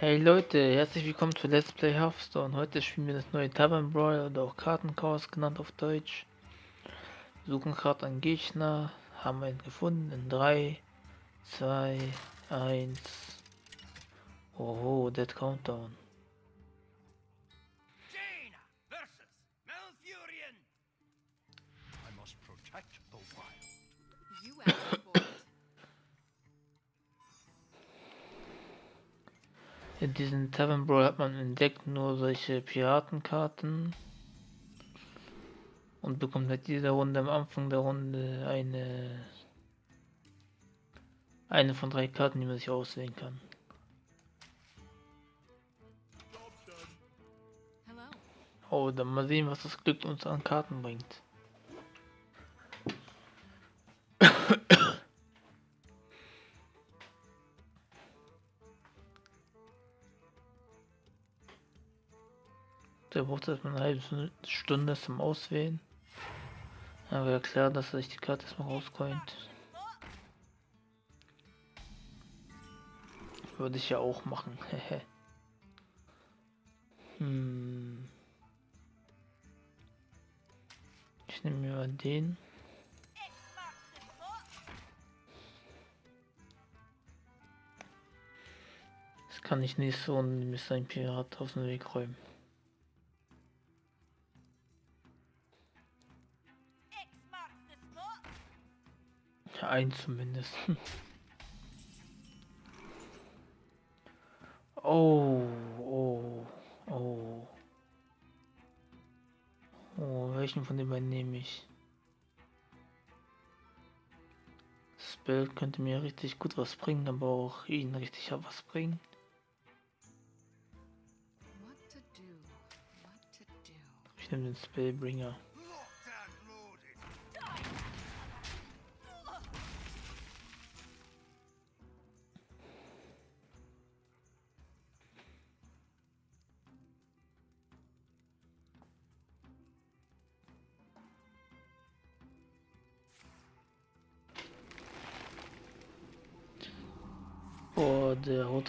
Hey Leute, herzlich willkommen zu Let's Play Hearthstone. Heute spielen wir das neue Tavern Brawl oder auch Kartenchaos genannt auf Deutsch. Wir suchen gerade einen Gegner, haben einen gefunden in 3, 2, 1. Oh, Dead Countdown. In diesem Tavern Brawl hat man entdeckt nur solche Piratenkarten. Und bekommt halt jede Runde am Anfang der Runde eine eine von drei Karten, die man sich auswählen kann. Oh, dann mal sehen, was das Glück uns an Karten bringt. Der braucht erstmal eine halbe Stunde zum Auswählen. Aber ja klar, dass er sich die Karte erstmal rauscoint. Würde ich ja auch machen. hm. Ich nehme mir den. Das kann ich nicht so und mir sein Pirat aus dem Weg räumen. Ein zumindest. Oh, oh, oh. Oh, welchen von den beiden nehme ich? Spell könnte mir richtig gut was bringen, aber auch ihn richtig was bringen. Ich nehme den Spellbringer.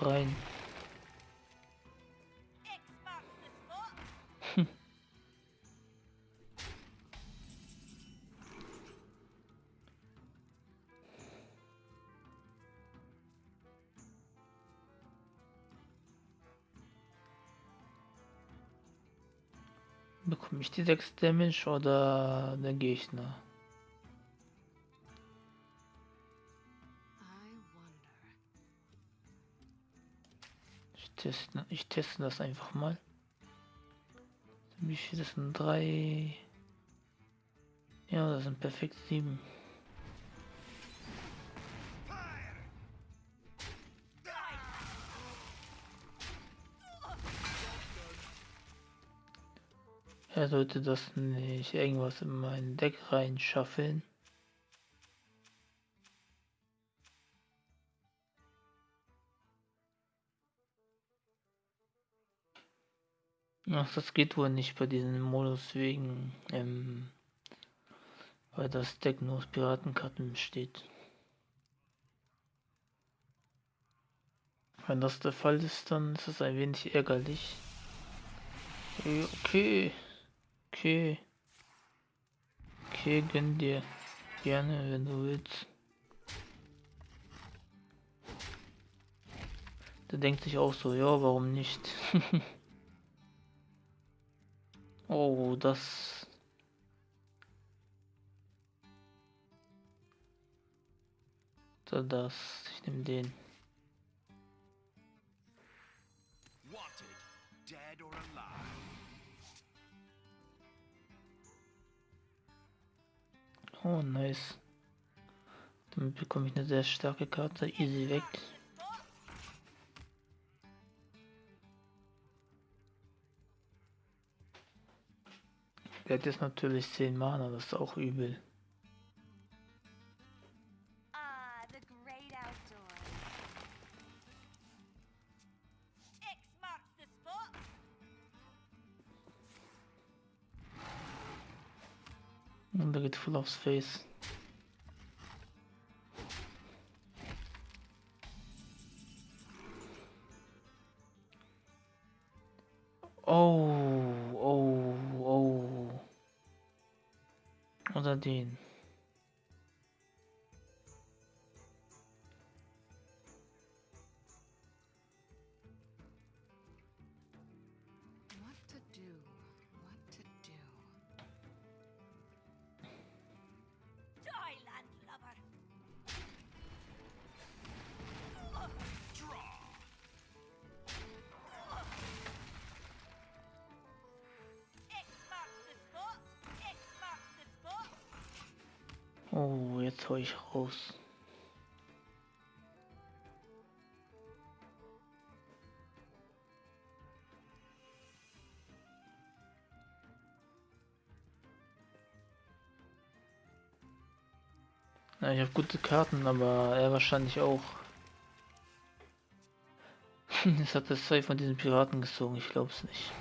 Rein. Bekomme ich die 6 Damage oder der Gegner? Ich teste, ich teste das einfach mal. Wie viel das sind? Drei. Ja, das sind perfekt sieben. Er sollte das nicht irgendwas in mein Deck reinschaffeln. Ach, das geht wohl nicht bei diesem Modus wegen, ähm, weil das Deck nur aus Piratenkarten besteht. Wenn das der Fall ist, dann ist es ein wenig ärgerlich. Okay, okay, okay, okay, gönn dir gerne, wenn du willst. Der denkt sich auch so, ja, warum nicht? oh, das. So, das. Ich nehme den. Oh, nice. Damit bekomme ich eine sehr starke Karte. Easy weg. Der hat jetzt natürlich 10 Mana, das ist auch übel. Ah. Und der geht voll aufs Face. Oder Hau ich raus. Ja, ich habe gute Karten, aber er wahrscheinlich auch. Jetzt hat er zwei von diesen Piraten gezogen, ich glaub's nicht.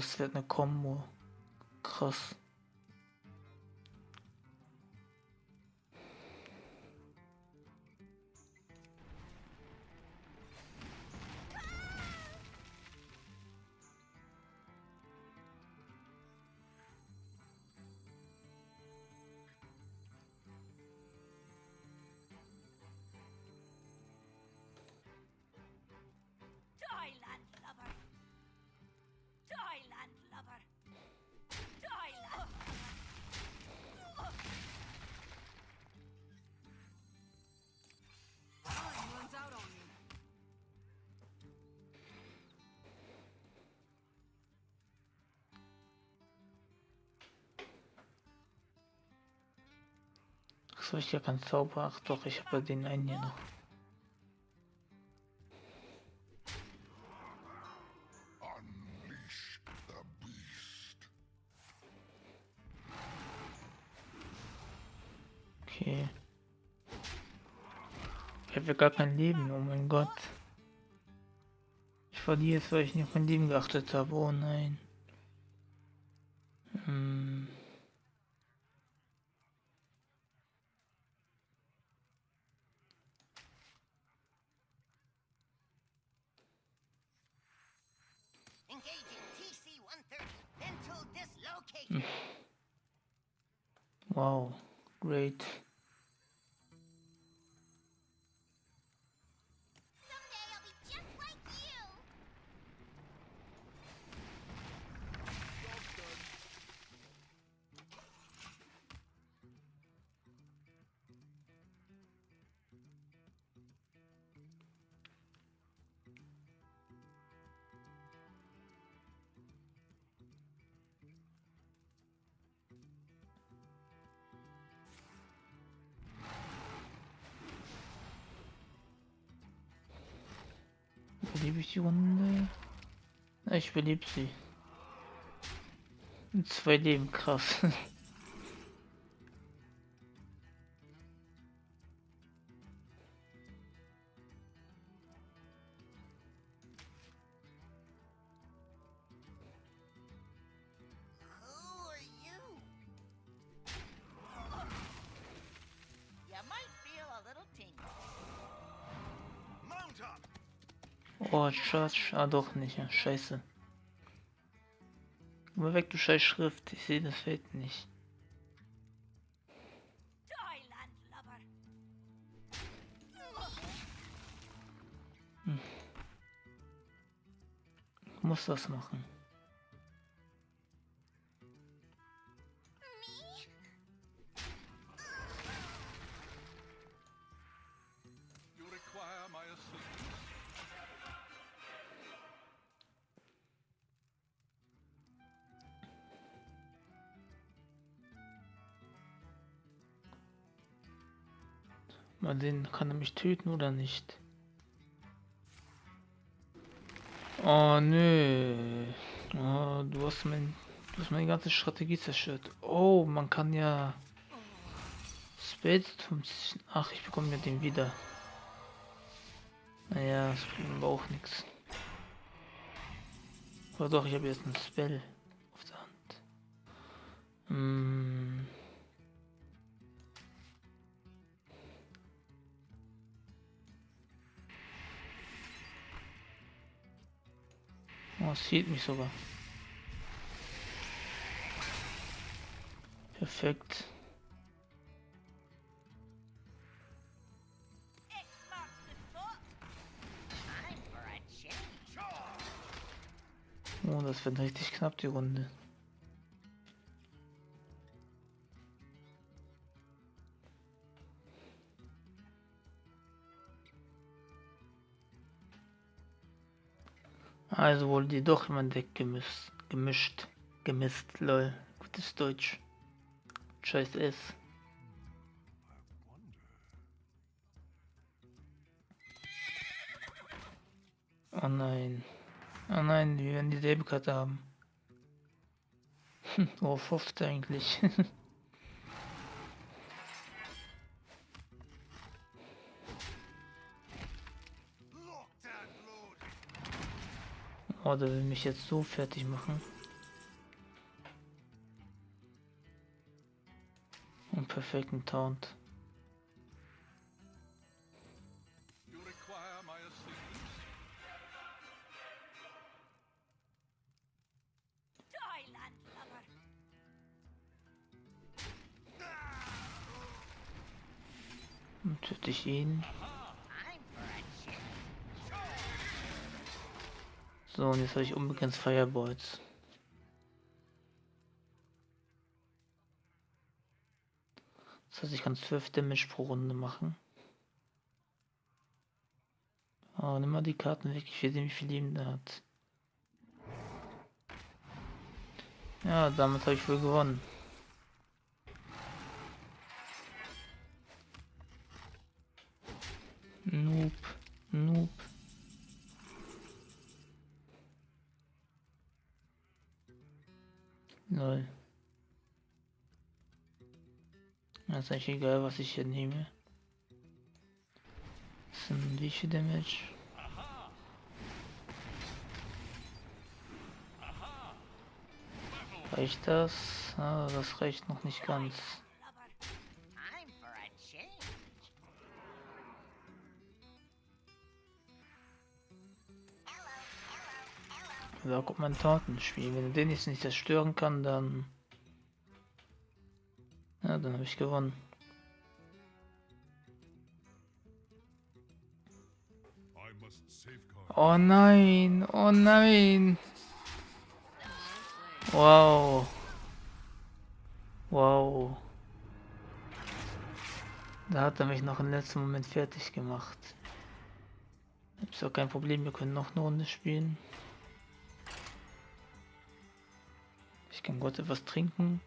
Das wird eine Kombo. Krass. Achso, ich habe keinen Zauber. Ach doch, ich habe den einen hier noch. Ich habe ja gar kein Leben, oh mein Gott. Ich verliere es, weil ich nicht auf mein Leben geachtet habe. Oh nein. Überlebe ich die Runde? Ich überlebe sie. Zwei Leben, krass. Charge. Ah, doch nicht. Ja, scheiße. Mal weg, du scheiß Schrift. Ich sehe das Feld nicht. Muss das machen. Mal sehen, kann er mich töten oder nicht? Oh nö. Oh, du hast mein. Du hast meine ganze Strategie zerstört. Oh, man kann ja. 50. Ach, ich bekomme ja den wieder. Naja, das bringt aber auch nichts. Aber doch, ich habe jetzt ein Spell auf der Hand. Hm. Es sieht mich sogar. Perfekt. Oh, das wird richtig knapp, die Runde. Also wurde die doch mein Deck gemischt, gemischt, gemisst, lol. Gutes Deutsch. Scheiß S. Oh nein. Oh nein, wir werden dieselbe Karte haben. Worauf hofft er eigentlich? oh, der will mich jetzt so fertig machen. Und perfekten Taunt. Und töte ich ihn. So, und jetzt habe ich unbegrenzt Fireballs. Das heißt, ich kann 12 Damage pro Runde machen. Oh, nimm mal die Karten weg. Ich will sehen, wie viel Leben der hat. Ja, damit habe ich wohl gewonnen. Noob, Lol. Das ist eigentlich egal, was ich hier nehme. Das sind wie viel Damage? Reicht das? Ah, das reicht noch nicht ganz. Da kommt mein Tatenspiel. Wenn den jetzt nicht zerstören kann, dann... Ja, dann habe ich gewonnen. Oh nein, oh nein. Wow. Wow. Da hat er mich noch im letzten Moment fertig gemacht. Ist auch kein Problem, wir können noch eine Runde spielen. Ich kann kurz etwas trinken.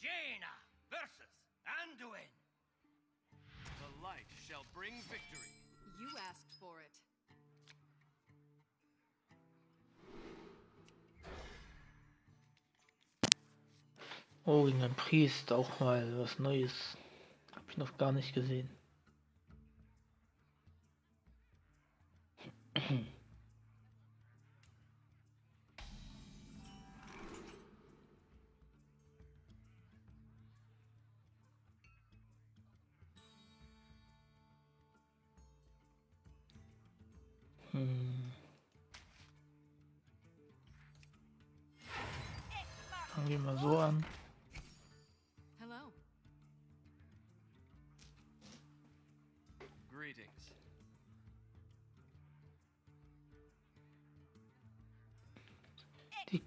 Jaina versus Anduin. The light shall bring victory. You asked for it. Oh, gegen ein Priest auch mal was Neues. Hab ich noch gar nicht gesehen.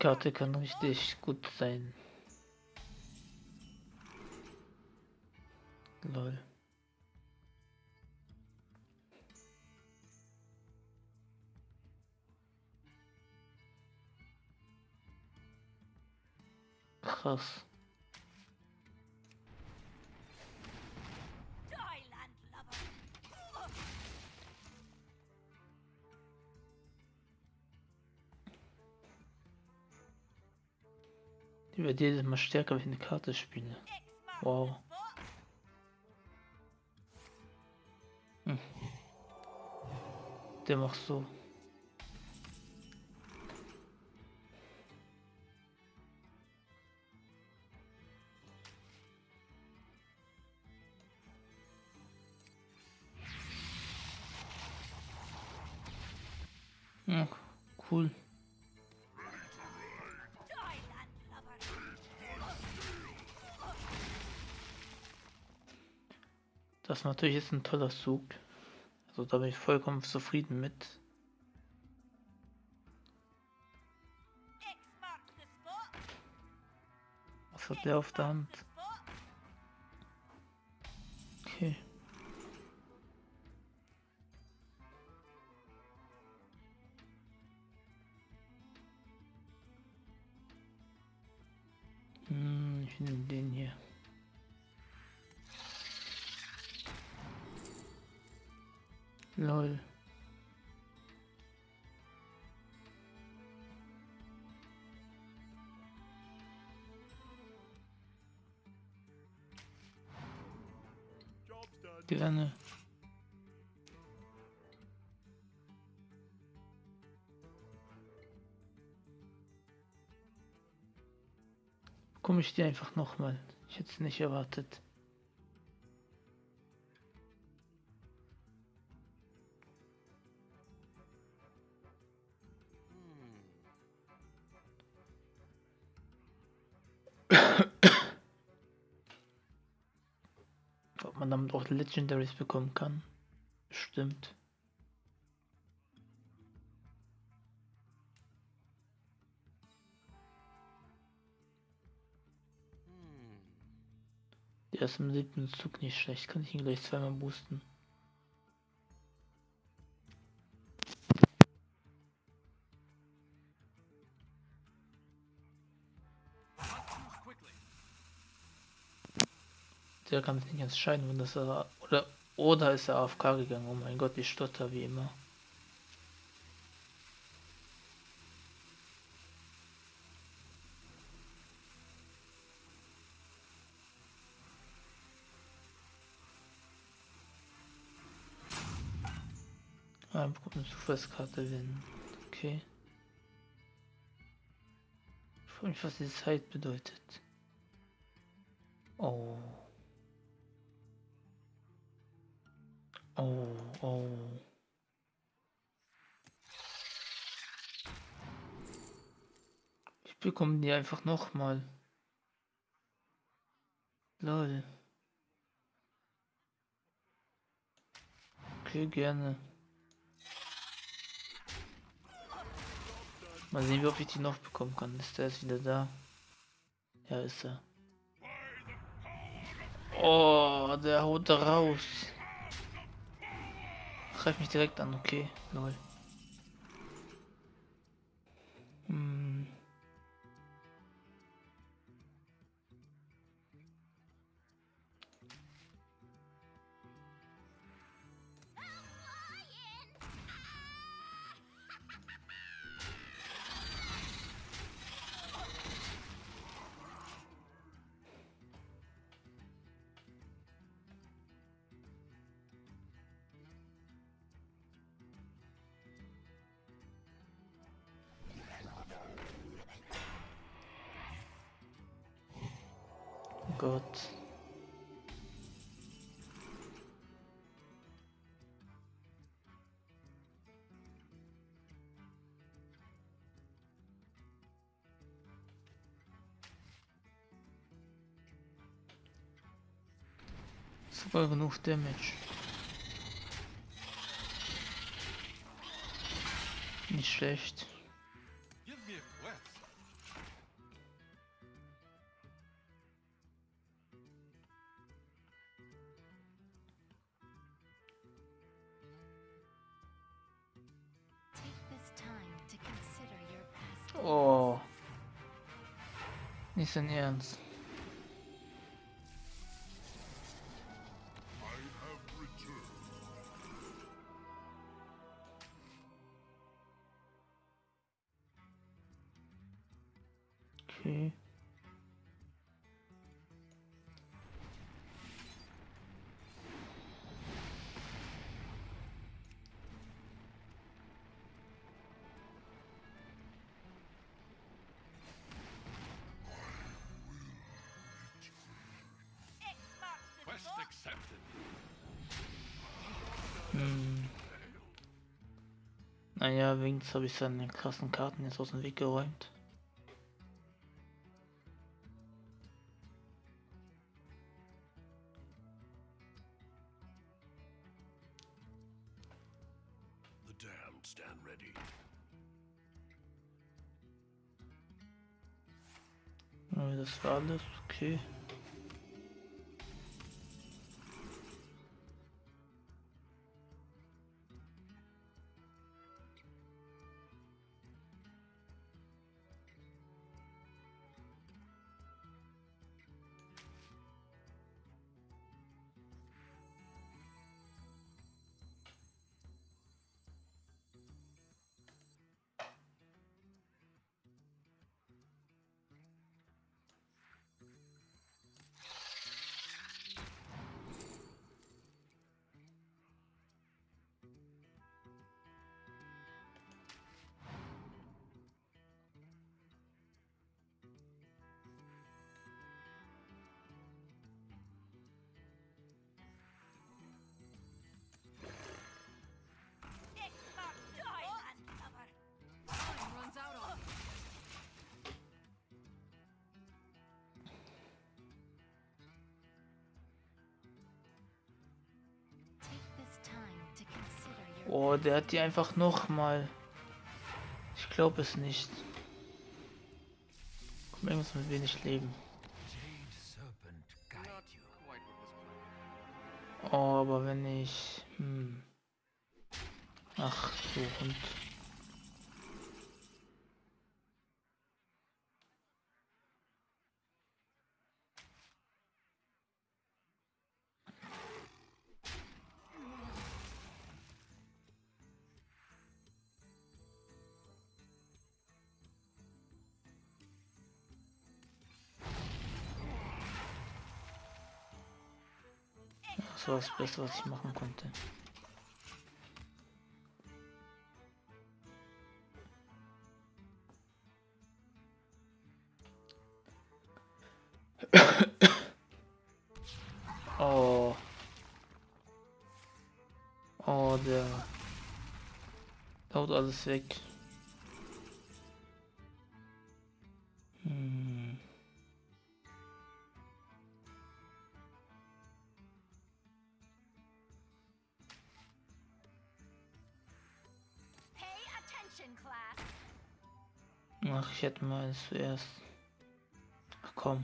Karte kann richtig gut sein. Lol. Krass. Die wird jedes Mal stärker, wenn ich eine Karte spiele. Wow. spot. Der macht so. Ja, cool. Das ist natürlich jetzt ein toller Zug. Also da bin ich vollkommen zufrieden mit. Was hat der auf der Hand? Okay. Gerne. Komme ich dir einfach nochmal. Ich hätte es nicht erwartet. Man damit auch Legendaries bekommen kann. Stimmt. Der ist im siebten Zug nicht schlecht. Kann ich ihn gleich zweimal boosten. Der kann sich nicht entscheiden, wenn das er. Oder, oder ist er AFK gegangen. Oh mein Gott, ich stotter wie immer. Ah, er bekommt eine Zufallskarte, wenn. Okay. Ich frage mich, was die Zeit bedeutet. Oh. Oh, oh. Ich bekomme die einfach nochmal. Lol. Okay, gerne. Mal sehen, wie oft ich die noch bekommen kann. Ist der jetzt wieder da? Ja, ist er. Oh, der haut da raus. Greif mich direkt an, okay. Lol. Sogar genug Damage. Nicht schlecht. Give me a quest. Hm. Naja, wenigstens habe ich seine krassen Karten jetzt aus dem Weg geräumt. The damned stand ready. Ja, Das war alles, okay. Oh, der hat die einfach noch mal. Ich glaube es nicht. Komm, irgendwas mit wenig Leben. Oh, aber wenn ich. Hm. Ach, so Hund. Das Beste, was ich machen konnte. Oh. Oh, der haut alles weg. Zuerst. Ach komm.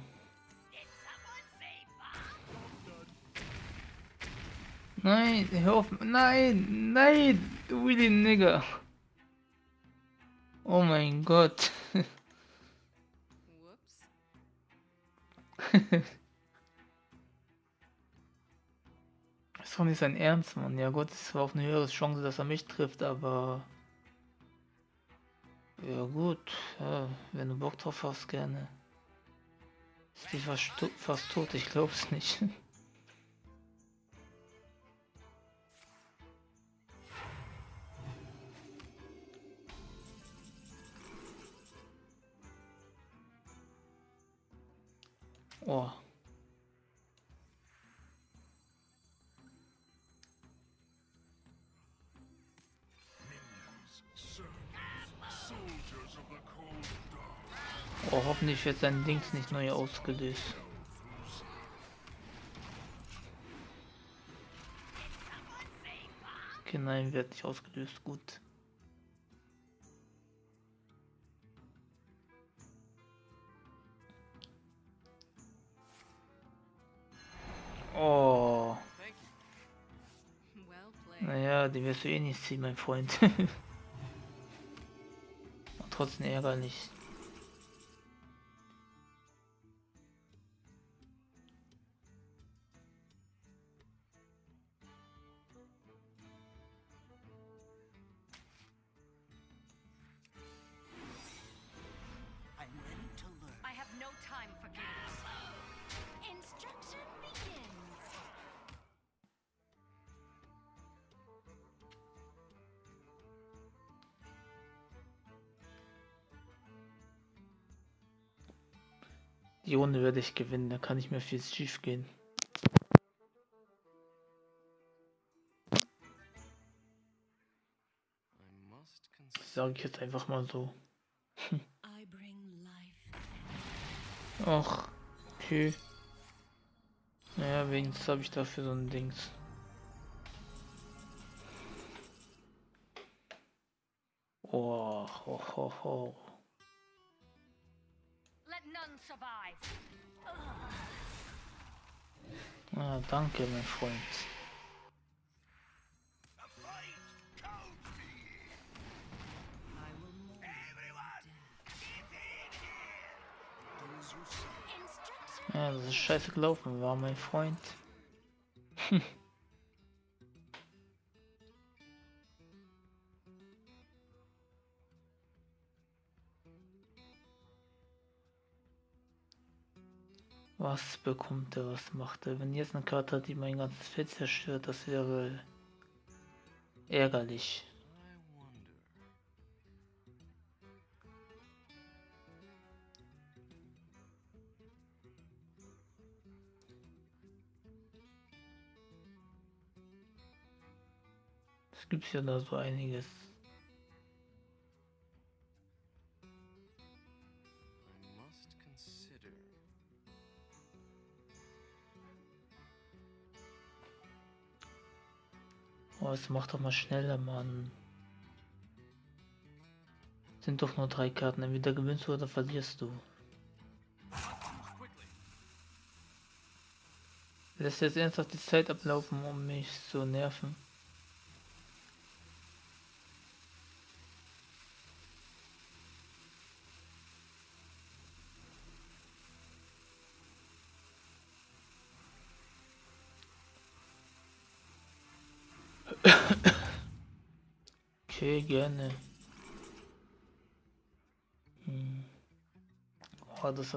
Nein, hör auf. Nein, nein, du Willy Nigger. Oh mein Gott. Das ist doch nicht sein Ernst, Mann. Ja gut, es war auf eine höhere Chance, dass er mich trifft, aber... Ja gut, ja, wenn du Bock drauf hast, gerne. Ist die fast, fast tot? Ich glaub's nicht. Oh. Hoffentlich wird sein Dings nicht neu ausgelöst. Okay, nein, wird nicht ausgelöst. Gut. Oh, naja, die wirst du eh nicht ziehen, mein Freund. Und trotzdem ärgerlich. Ich gewinnen, da kann nicht mehr viel schief gehen. Sage ich jetzt einfach mal so. Ach, okay. Naja, wenigstens habe ich dafür so ein Dings. Oh, ho, ho, ho. Ah, danke, mein Freund. Ja, das ist scheiße gelaufen, war mein Freund. Was bekommt er, was macht er? Wenn jetzt eine Karte hat, die mein ganzes Feld zerstört, das wäre ärgerlich. Es gibt ja da so einiges. Es macht doch mal schneller, Mann. Sind doch nur drei Karten. Entweder gewinnst du oder verlierst du. Lässt jetzt ernsthaft die Zeit ablaufen, um mich zu nerven. Okay, gerne. Hm. Oh, das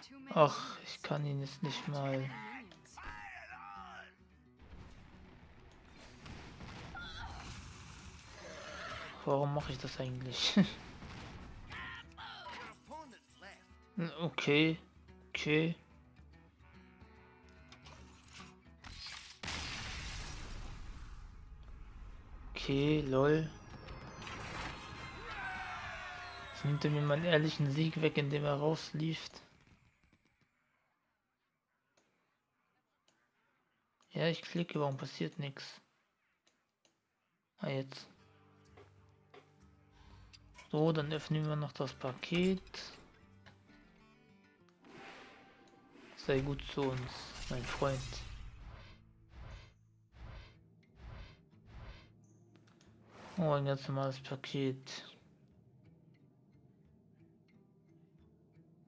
too many Ach, ich kann ihn jetzt nicht mal. Warum mache ich das eigentlich? Okay, okay. Okay, lol. Jetzt nimmt er mir meinen ehrlichen Sieg weg, indem er rauslief. Ja, ich klicke, warum passiert nichts? Ah, jetzt. So, dann öffnen wir noch das Paket. Sei gut zu uns, mein Freund. Oh, ein ganz normales Paket.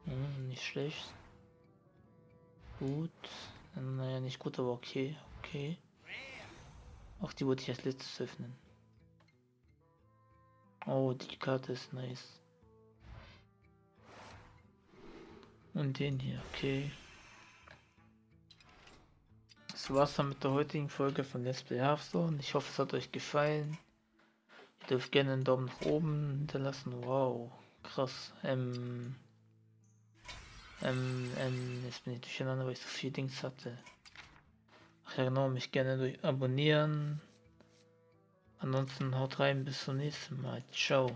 Hm, nicht schlecht. Gut. Naja, nicht gut, aber okay. Okay. Auch die wollte ich als letztes öffnen. Oh, die Karte ist nice. Und den hier, okay. Das war's dann mit der heutigen Folge von Let's Play Hearthstone. Ich hoffe, es hat euch gefallen. Dürft gerne einen Daumen nach oben hinterlassen. Wow, krass. Ähm, ähm, ähm, jetzt bin ich durcheinander, weil ich so viel Dings hatte. Ach ja, genau, mich gerne durch abonnieren. Ansonsten haut rein, bis zum nächsten Mal. Ciao.